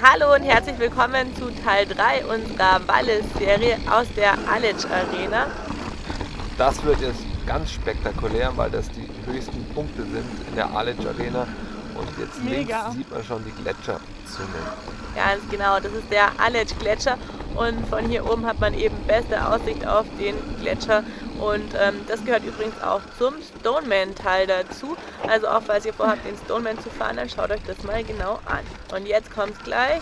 Hallo und herzlich willkommen zu Teil 3 unserer Wallis-Serie aus der Alic Arena. Das wird jetzt ganz spektakulär, weil das die höchsten Punkte sind in der Alic Arena. Und jetzt Mega. links sieht man schon die Gletscherzunge. Ganz genau, das ist der Alic Gletscher und von hier oben hat man eben beste Aussicht auf den Gletscher und ähm, das gehört übrigens auch zum Stoneman-Teil dazu. Also auch falls ihr vorhabt, den Stoneman zu fahren, dann schaut euch das mal genau an. Und jetzt kommt's gleich,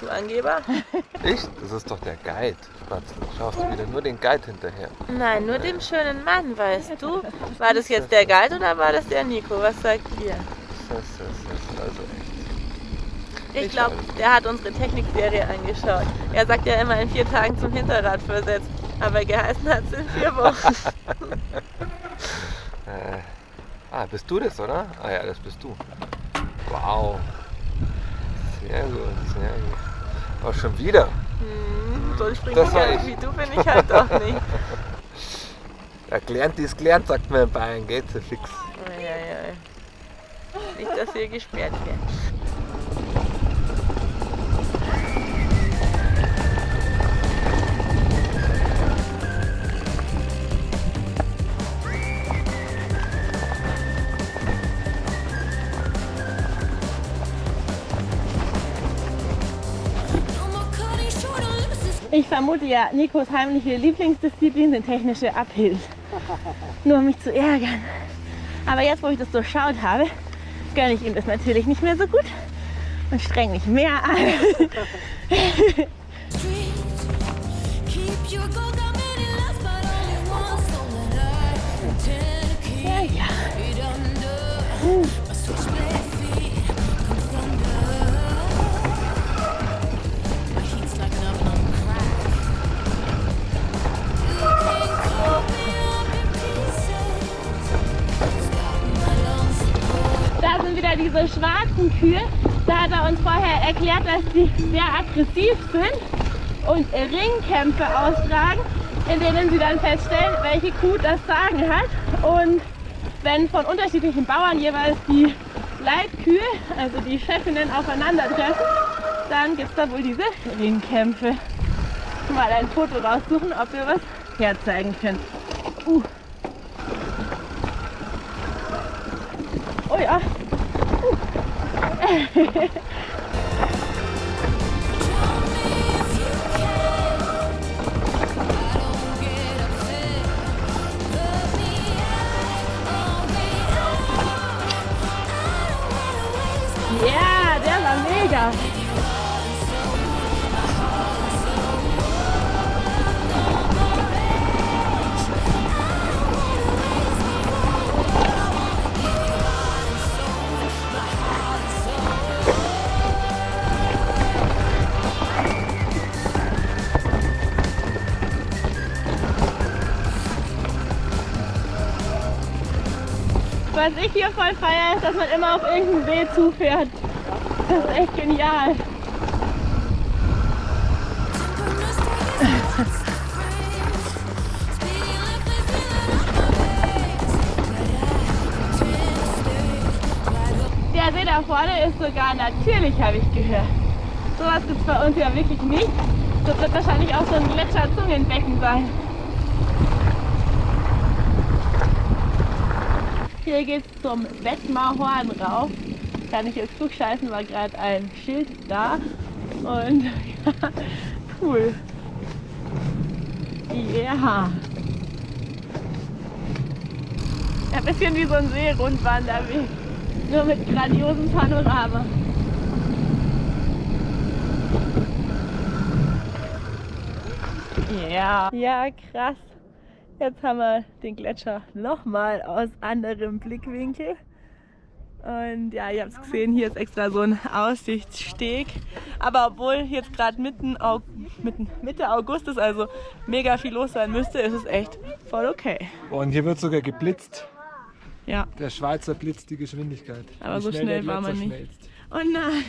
du Angeber. Ich? Das ist doch der Guide. Spatzel. Schaust du wieder nur den Guide hinterher. Nein, nur dem schönen Mann, weißt du. War das jetzt der Guide oder war das der Nico? Was sagt ihr? Das ist, das ist also echt. Ich glaube, der hat unsere Technikserie angeschaut. Er sagt ja immer in vier Tagen zum Hinterrad versetzt. Aber geheißen hat es in vier Wochen. Äh, ah, bist du das, oder? Ah ja, das bist du. Wow. Sehr gut, sehr gut. Auch schon wieder. Hm, so Das war ich. wie du bin ich halt doch nicht. Ja, gelernt ist gelernt, sagt man in Bayern. Geht so fix. Eieiei. Nicht, dass wir gesperrt werden. Ich vermute ja, Nikos heimliche Lieblingsdisziplin sind technische Uphills. Nur um mich zu ärgern. Aber jetzt, wo ich das durchschaut habe, gönne ich ihm das natürlich nicht mehr so gut und streng mich mehr an. Ja, ja. Da wieder diese schwarzen Kühe. Da hat er uns vorher erklärt, dass die sehr aggressiv sind und Ringkämpfe austragen, in denen sie dann feststellen, welche Kuh das Sagen hat. Und wenn von unterschiedlichen Bauern jeweils die Leitkühe, also die Chefinnen, aufeinandertreffen, dann gibt es da wohl diese Ringkämpfe. Mal ein Foto raussuchen, ob wir was herzeigen können. Uh. Oh ja. Ja, der er war mega. Was ich hier voll feiere, ist, dass man immer auf irgendeinen See zufährt. Das ist echt genial. Der See da vorne ist sogar natürlich, habe ich gehört. Sowas gibt es bei uns ja wirklich nicht. Das wird wahrscheinlich auch so ein Gletscherzungenbecken sein. Hier geht's zum Wettmarhorn rauf. Kann ich jetzt klugscheißen, war gerade ein Schild da. Und ja, cool. Ja. Ein bisschen wie so ein Seerundwanderweg. Nur mit grandiosem Panorama. Ja. Ja, krass. Jetzt haben wir den Gletscher nochmal aus anderem Blickwinkel. Und ja, ihr habt es gesehen, hier ist extra so ein Aussichtssteg. Aber obwohl jetzt gerade mitten, mitten Mitte August ist, also mega viel los sein müsste, ist es echt voll okay. Und hier wird sogar geblitzt. Ja, Der Schweizer blitzt die Geschwindigkeit. Aber so der schnell war man nicht. schmelzt. oh nein.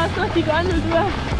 geil aus durch die Gondel durch.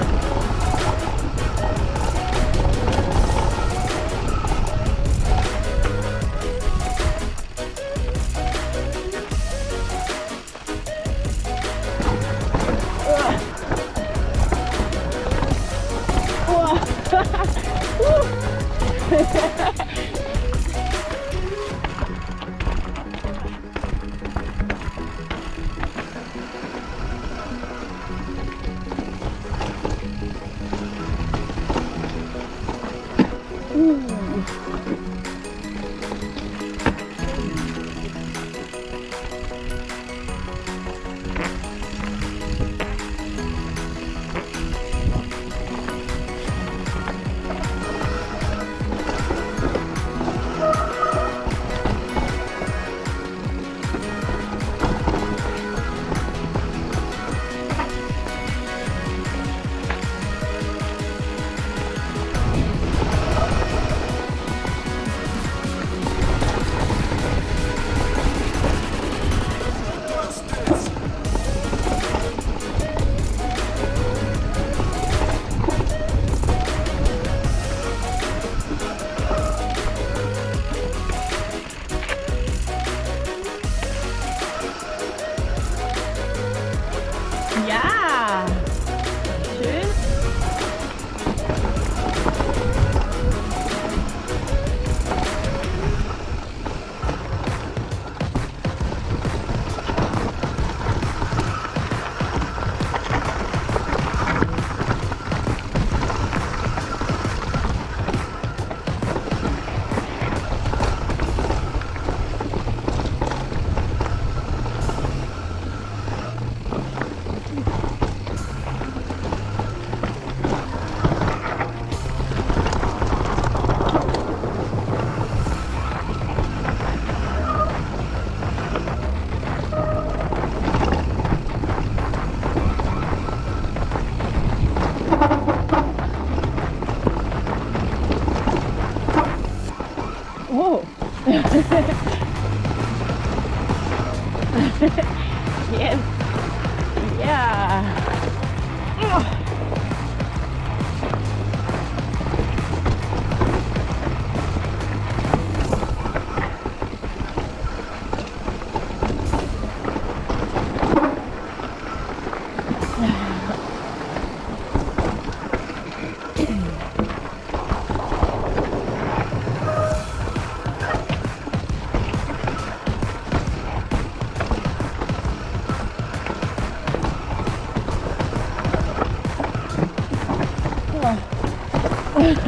嗯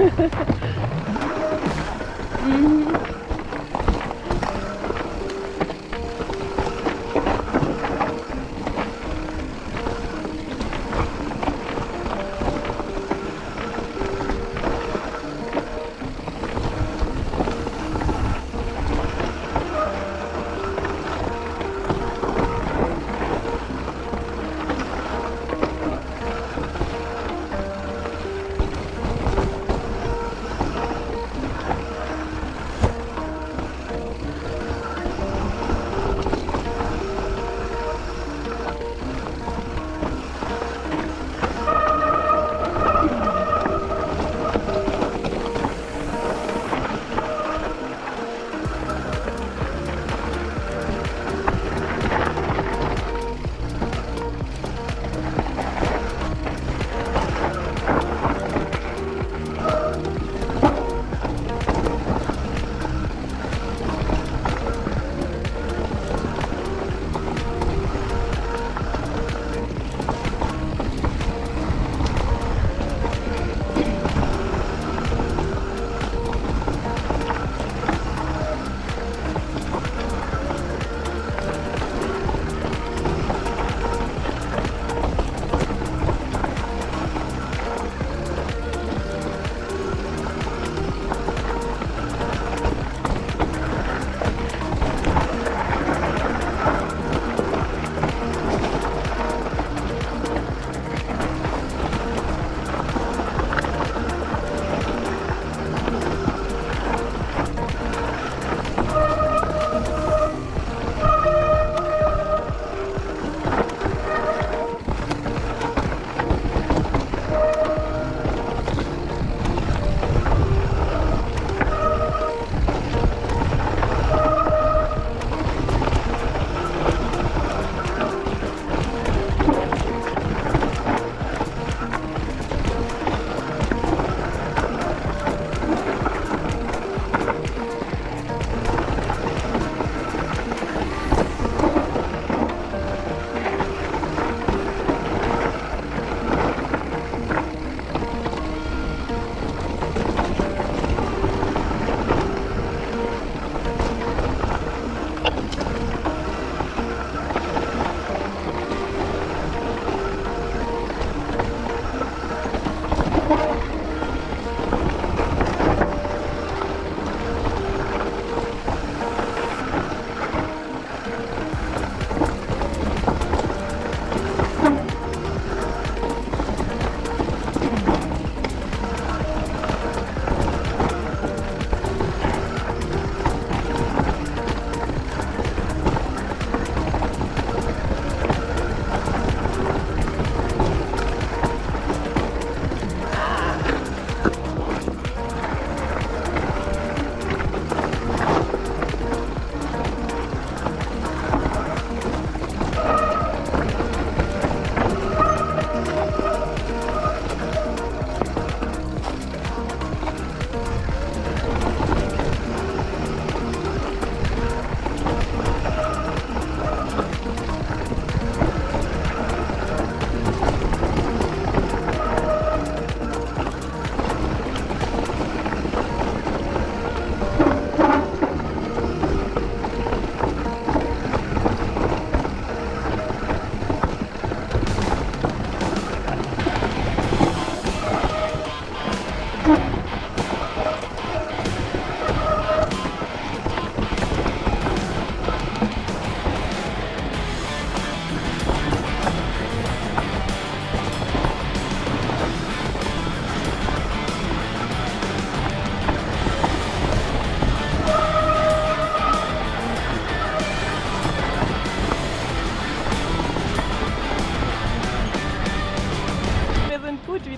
Ha.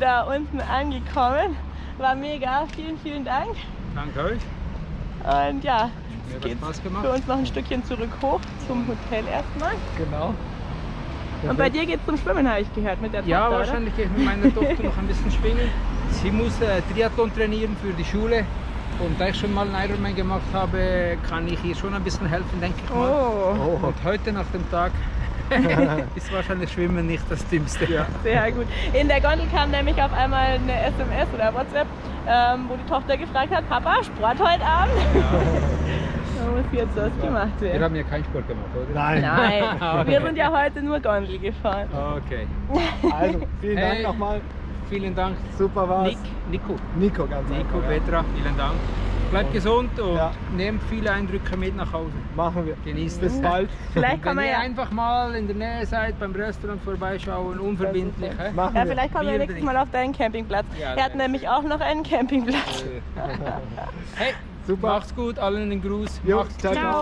unten angekommen. War mega. Vielen, vielen Dank. Danke euch. Und ja, jetzt geht's Spaß gemacht. für uns noch ein Stückchen zurück hoch zum Hotel erstmal. Genau. Und bei dir geht's zum Schwimmen, habe ich gehört, mit der Ja, Tochter, oder? wahrscheinlich gehe ich mit meiner Tochter noch ein bisschen schwimmen. Sie muss äh, Triathlon trainieren für die Schule. Und da ich schon mal einen Ironman gemacht habe, kann ich ihr schon ein bisschen helfen, denke ich mal. Oh, Und heute nach dem Tag ist wahrscheinlich Schwimmen nicht das Dümmste. Ja. sehr gut. In der Gondel kam nämlich auf einmal eine SMS oder WhatsApp, ähm, wo die Tochter gefragt hat, Papa, Sport heute Abend? da muss jetzt was gemacht Wir werden. haben ja keinen Sport gemacht, oder? Nein. Nein, wir sind ja heute nur Gondel gefahren. Okay. Also, vielen Dank Hey. nochmal. Vielen Dank, Super war's. Nick, Nico. Nico, ganz Nico, einfach. ja. Petra, vielen Dank. Bleibt gesund und Ja. nehmt viele Eindrücke mit nach Hause. Machen wir. Genießt Bis es. bald. Vielleicht kann Wenn man ihr ja, einfach mal in der Nähe seid, beim Restaurant vorbeischauen, unverbindlich. Machen ja, wir. vielleicht kommen wir nächstes. Mal auf deinen Campingplatz. Ja, er hat nämlich auch noch einen Campingplatz. Hey, Super. macht's gut, allen einen Gruß. Jo, Macht's ciao, ciao.